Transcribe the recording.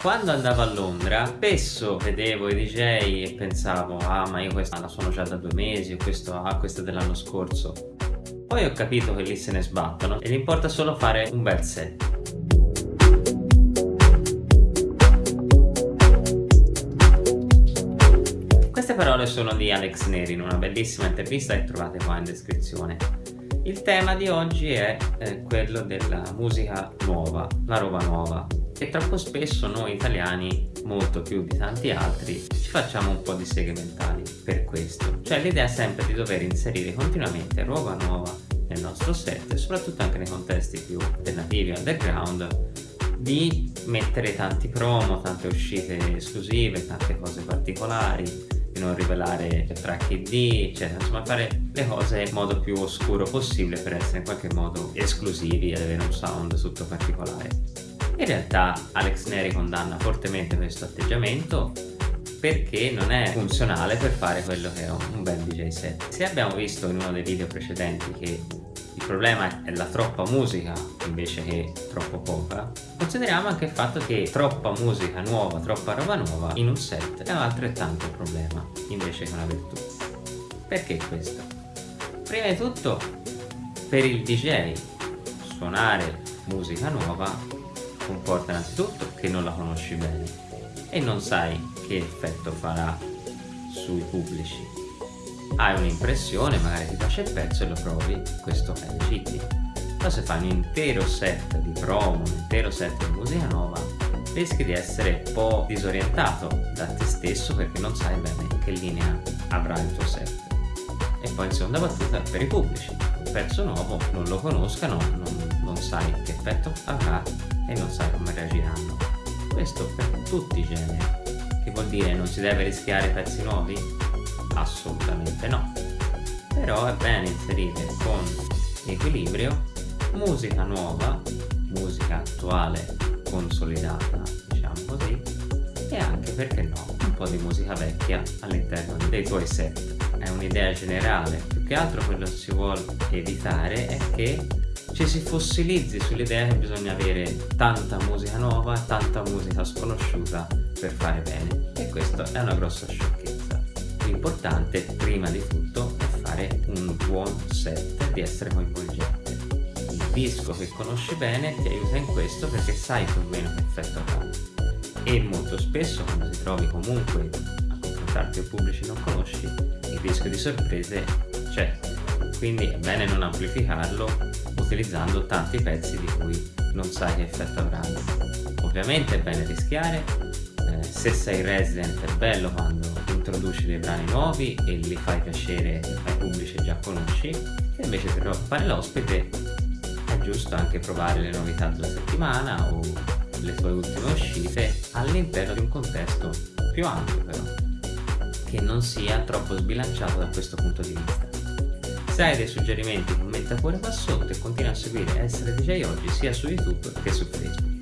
Quando andavo a Londra spesso vedevo i DJ e pensavo ah ma io questa la suono già da due mesi questo, ah, questo dell'anno scorso. Poi ho capito che lì se ne sbattono e gli importa solo fare un bel set. Queste parole sono di Alex Neri in una bellissima intervista che trovate qua in descrizione. Il tema di oggi è eh, quello della musica nuova, la roba nuova, e troppo spesso noi italiani, molto più di tanti altri, ci facciamo un po' di seghe mentali per questo. Cioè l'idea è sempre di dover inserire continuamente roba nuova nel nostro set e soprattutto anche nei contesti più alternativi, underground, di mettere tanti promo, tante uscite esclusive, tante cose particolari, di non rivelare track ID, eccetera, insomma fare le cose in modo più oscuro possibile per essere in qualche modo esclusivi ed avere un sound tutto particolare. In realtà Alex Neri condanna fortemente questo atteggiamento perché non è funzionale per fare quello che è un bel DJ set. Se abbiamo visto in uno dei video precedenti che il problema è la troppa musica invece che troppo poca, consideriamo anche il fatto che troppa musica nuova, troppa roba nuova in un set è altrettanto un problema invece che una virtù. Perché questo? Prima di tutto per il DJ suonare musica nuova comporta innanzitutto che non la conosci bene e non sai che effetto farà sui pubblici. Hai un'impressione, magari ti piace il pezzo e lo provi, questo è legittimo. Però se fai un intero set di promo, un intero set di musica nuova, rischi di essere un po' disorientato da te stesso perché non sai bene che linea avrà il tuo set. E poi in seconda battuta per i pubblici, un pezzo nuovo non lo conoscano, non, non sai che effetto avrà e non sai come reagiranno. Questo per tutti i generi. Che vuol dire non si deve rischiare pezzi nuovi? Assolutamente no. Però è bene inserire con equilibrio musica nuova, musica attuale, consolidata, diciamo così, e anche, perché no, un po' di musica vecchia all'interno dei tuoi set. È un'idea generale, più che altro quello che si vuole evitare è che ci si fossilizzi sull'idea che bisogna avere tanta musica nuova e tanta musica sconosciuta per fare bene. E questa è una grossa sciocchezza. L'importante prima di tutto è fare un buon set di essere coinvolgente. Il disco che conosci bene ti aiuta in questo perché sai più o meno che effetto fa. E molto spesso quando ti trovi comunque a confrontarti con pubblici non conosci il rischio di sorprese c'è quindi è bene non amplificarlo utilizzando tanti pezzi di cui non sai che effetto avranno. Ovviamente è bene rischiare, eh, se sei resident è bello quando introduci dei brani nuovi e li fai piacere ai pubblici che già conosci, e invece per fare l'ospite è giusto anche provare le novità della settimana o le tue ultime uscite all'interno di un contesto più ampio però, che non sia troppo sbilanciato da questo punto di vista. Se hai dei suggerimenti commenta pure qua sotto e continua a seguire Essere DJ Oggi sia su YouTube che su Facebook.